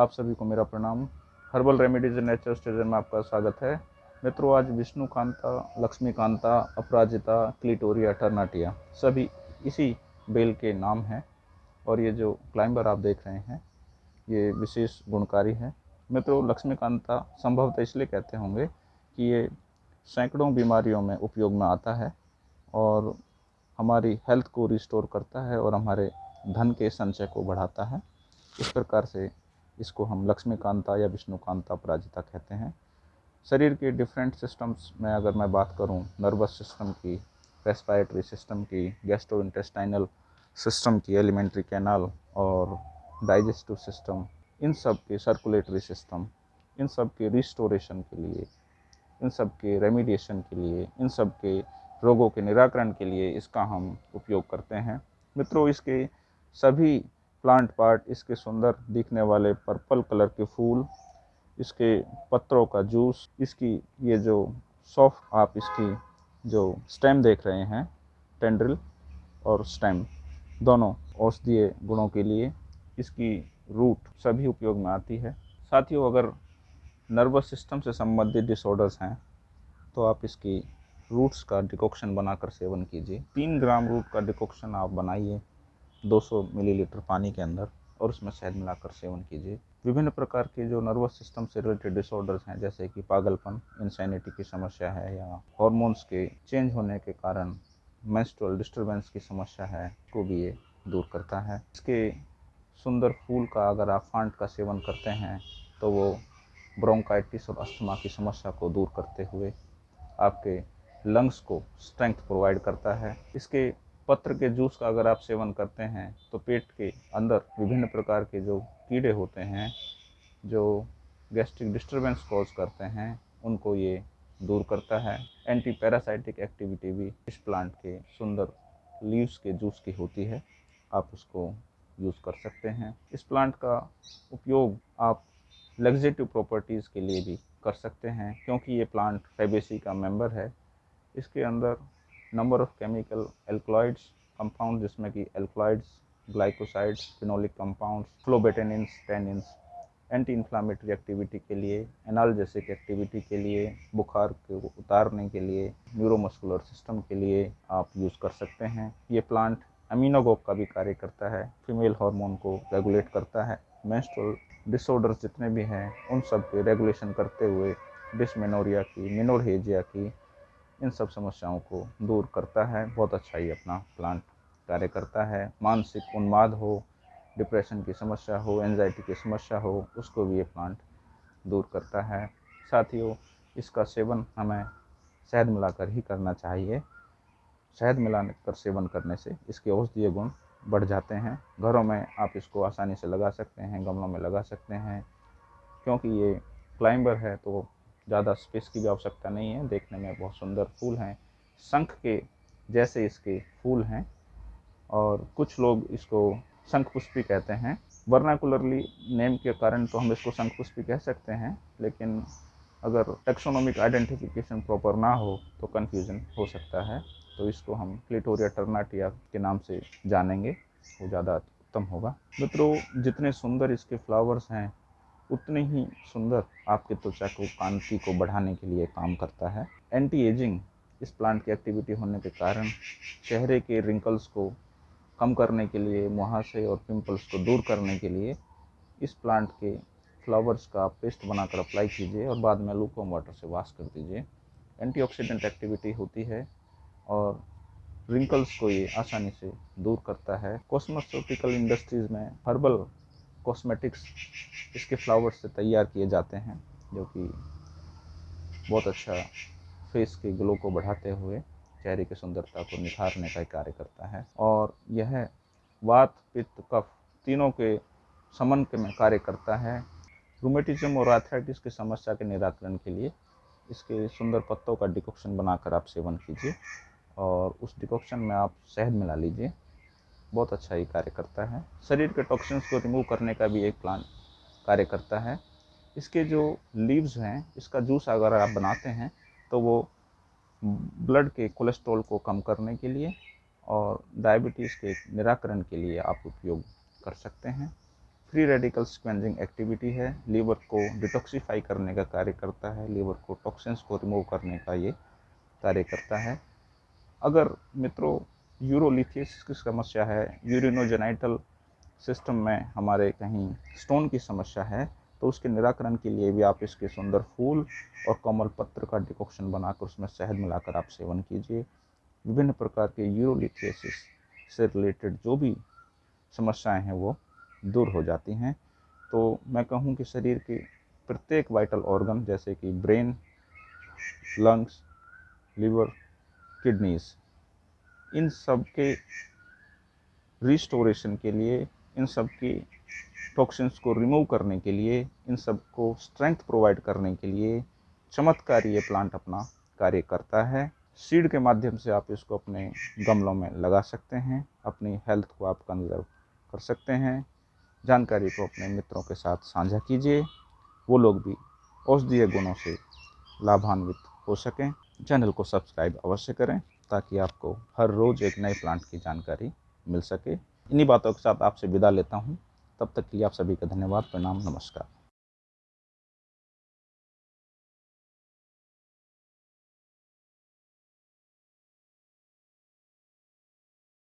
आप सभी को मेरा प्रणाम। Herbal remedies and nature station में आपका स्वागत है। मित्रों, आज विष्णु कांता लक्ष्मीकांता अपराजिता, क्लिटोरिया, टर्नाटिया, सभी इसी बेल के नाम हैं और ये जो क्लाइंबर आप देख रहे हैं, ये विशेष गुणकारी है। मित्रों लक्ष्मीकांता संभवतः इसलिए कहते होंगे कि ये सैकड़ों बीमारियों में उपयोग में आता है और हमारी हेल्थ को रिस्टोर करता है और हमारे धन के संचय को बढ़ाता है। इस प्रकार से इसको हम लक्ष्मीकांता या विष्णुकांता पराजिता कहते हैं। शरीर के डिफरेंट सिस्टम्स में अगर मैं बात करूँ नर्वस सिस्टम की रेस्पायरेटरी सिस्टम की गैस्ट्रो इंटेस्टाइनल सिस्टम की एलिमेंट्री कैनाल और डाइजेस्टिव सिस्टम इन सब के सर्कुलेटरी सिस्टम इन सब के रिस्टोरेशन के लिए, इन सब के रेमिडिएशन के लिए, इन सब के रोगों के निराकरण के लिए इसका हम उपयोग करते हैं। मित्रों, इसके सभी प्लांट पार्ट, इसके सुंदर दिखने वाले पर्पल कलर के फूल, इसके पत्रों का जूस, इसकी ये जो सॉफ्ट आप इसकी जो स्टेम देख रहे हैं, टेंड्रिल और स्टेम, दोनों औषधीय गुणों के लिए इसकी रूट सभी उपयोग में आती है। साथियों, अगर नर्वस सिस्टम से संबंधित डिसऑर्डर्स हैं तो आप इसकी रूट्स का डिकॉक्शन बनाकर सेवन कीजिए। तीन ग्राम रूट का डिकॉक्शन आप बनाइए। 200 मिलीलीटर पानी के अंदर और उसमें शहद मिलाकर सेवन कीजिए। विभिन्न प्रकार के जो नर्वस सिस्टम से रिलेटेड डिसऑर्डर्स हैं, जैसे कि पागलपन इंसैनिटी की समस्या है या हॉर्मोन्स के चेंज होने के कारण मेंस्ट्रुअल डिस्टरबेंस की समस्या है, को भी ये दूर करता है। इसके सुंदर फूल का अगर आप फांट का सेवन करते हैं तो वो ब्रोंकाइटिस और अस्थमा की समस्या को दूर करते हुए आपके लंग्स को स्ट्रेंथ प्रोवाइड करता है। इसके पत्र के जूस का अगर आप सेवन करते हैं तो पेट के अंदर विभिन्न प्रकार के जो कीड़े होते हैं, जो गैस्ट्रिक डिस्टरबेंस कॉज करते हैं, उनको ये दूर करता है। एंटी पैरासाइटिक एक्टिविटी भी इस प्लांट के सुंदर लीव्स के जूस की होती है। आप उसको यूज़ कर सकते हैं। इस प्लांट का उपयोग आप लग्जेटिव प्रॉपर्टीज़ के लिए भी कर सकते हैं, क्योंकि ये प्लांट फेबेसी का मेंबर है। इसके अंदर number of chemical alkaloids compound जिसमें कि alkaloids glycosides phenolic compounds phlobatannins tannins anti inflammatory activity के लिए एनाल्जेसिक एक्टिविटी के लिए, बुखार को उतारने के लिए न्यूरोमस्कुलर सिस्टम के लिए आप यूज़ कर सकते हैं। ये प्लांट अमीनोगोक का भी कार्य करता है फीमेल हार्मोन को रेगुलेट करता है। मेंस्ट्रुअल डिसऑर्डर्स जितने भी हैं, उन सब के रेगुलेशन करते हुए डिसमेनोरिया की मिनोरहेजिया की इन सब समस्याओं को दूर करता है। बहुत अच्छा ही अपना प्लांट कार्य करता है। मानसिक उन्माद हो डिप्रेशन की समस्या हो एनजाइटी की समस्या हो, उसको भी ये प्लांट दूर करता है। साथियों, इसका सेवन हमें शहद मिलाकर ही करना चाहिए। शहद मिलाने कर सेवन करने से इसके औषधीय गुण बढ़ जाते हैं। घरों में आप इसको आसानी से लगा सकते हैं, गमलों में लगा सकते हैं। क्योंकि ये क्लाइंबर है तो ज़्यादा स्पेस की भी आवश्यकता नहीं है। देखने में बहुत सुंदर फूल हैं। शंख के जैसे इसके फूल हैं और कुछ लोग इसको शंख पुष्पी कहते हैं। वर्नाकुलरली नेम के कारण तो हम इसको शंख पुष्पी कह सकते हैं, लेकिन अगर टेक्सोनॉमिक आइडेंटिफिकेशन प्रॉपर ना हो तो कन्फ्यूज़न हो सकता है। तो इसको हम क्लिटोरिया टर्नाटिया के नाम से जानेंगे, वो ज़्यादा उत्तम होगा। मित्रों, जितने सुंदर इसके फ्लावर्स हैं उतने ही सुंदर आपके त्वचा को, कांति को बढ़ाने के लिए काम करता है। एंटी एजिंग इस प्लांट की एक्टिविटी होने के कारण चेहरे के रिंकल्स को कम करने के लिए, मुहासे और पिंपल्स को दूर करने के लिए इस प्लांट के फ्लावर्स का पेस्ट बनाकर अप्लाई कीजिए और बाद में लूकम वाटर से वॉश कर दीजिए। एंटीऑक्सीडेंट एक्टिविटी होती है और रिंकल्स को ये आसानी से दूर करता है। कॉस्मेटिकल इंडस्ट्रीज़ में हर्बल कॉस्मेटिक्स इसके फ्लावर्स से तैयार किए जाते हैं, जो कि बहुत अच्छा फेस के ग्लो को बढ़ाते हुए चेहरे की सुंदरता को निखारने का कार्य करता है। और यह वात, पित्त, कफ तीनों के समन के में कार्य करता है। रूमेटिज्म और आर्थराइटिस की समस्या के निराकरण के लिए इसके सुंदर पत्तों का डिकॉक्शन बनाकर आप सेवन कीजिए और उस डिकॉक्शन में आप शहद मिला लीजिए। बहुत अच्छा ही कार्य करता है। शरीर के टॉक्सिन्स को रिमूव करने का भी एक प्लान कार्य करता है। इसके जो लीव्स हैं, इसका जूस अगर आप बनाते हैं तो वो ब्लड के कोलेस्ट्रॉल को कम करने के लिए और डायबिटीज़ के निराकरण के लिए आप उपयोग कर सकते हैं। फ्री रेडिकल स्क्वेंजिंग एक्टिविटी है। लीवर को डिटॉक्सीफाई करने का कार्य करता है। लीवर को टॉक्सिन्स को रिमूव करने का ये कार्य करता है। अगर मित्रों यूरोलिथियस की समस्या है, यूरिनोजेनाइटल सिस्टम में हमारे कहीं स्टोन की समस्या है तो उसके निराकरण के लिए भी आप इसके सुंदर फूल और कमल पत्र का डिकॉक्शन बनाकर उसमें शहद मिलाकर आप सेवन कीजिए। विभिन्न प्रकार के यूरोलिथियसिस से रिलेटेड जो भी समस्याएँ हैं वो दूर हो जाती हैं। तो मैं कहूँ कि शरीर के प्रत्येक वाइटल ऑर्गन जैसे कि ब्रेन लंग्स लीवर किडनीज इन सब के रिस्टोरेशन के लिए, इन सब की टॉक्सिन्स को रिमूव करने के लिए, इन सबको स्ट्रेंथ प्रोवाइड करने के लिए चमत्कारी ये प्लांट अपना कार्य करता है। सीड के माध्यम से आप इसको अपने गमलों में लगा सकते हैं, अपनी हेल्थ को आप कंजर्व कर सकते हैं। जानकारी को अपने मित्रों के साथ साझा कीजिए। वो लोग भी औषधीय गुणों से लाभान्वित हो सकें। चैनल को सब्सक्राइब अवश्य करें। ताकि आपको हर रोज़ एक नए प्लांट की जानकारी मिल सके। इन्हीं बातों के साथ आपसे विदा लेता हूँ। तब तक के लिए आप सभी का धन्यवाद। प्रणाम नमस्कार।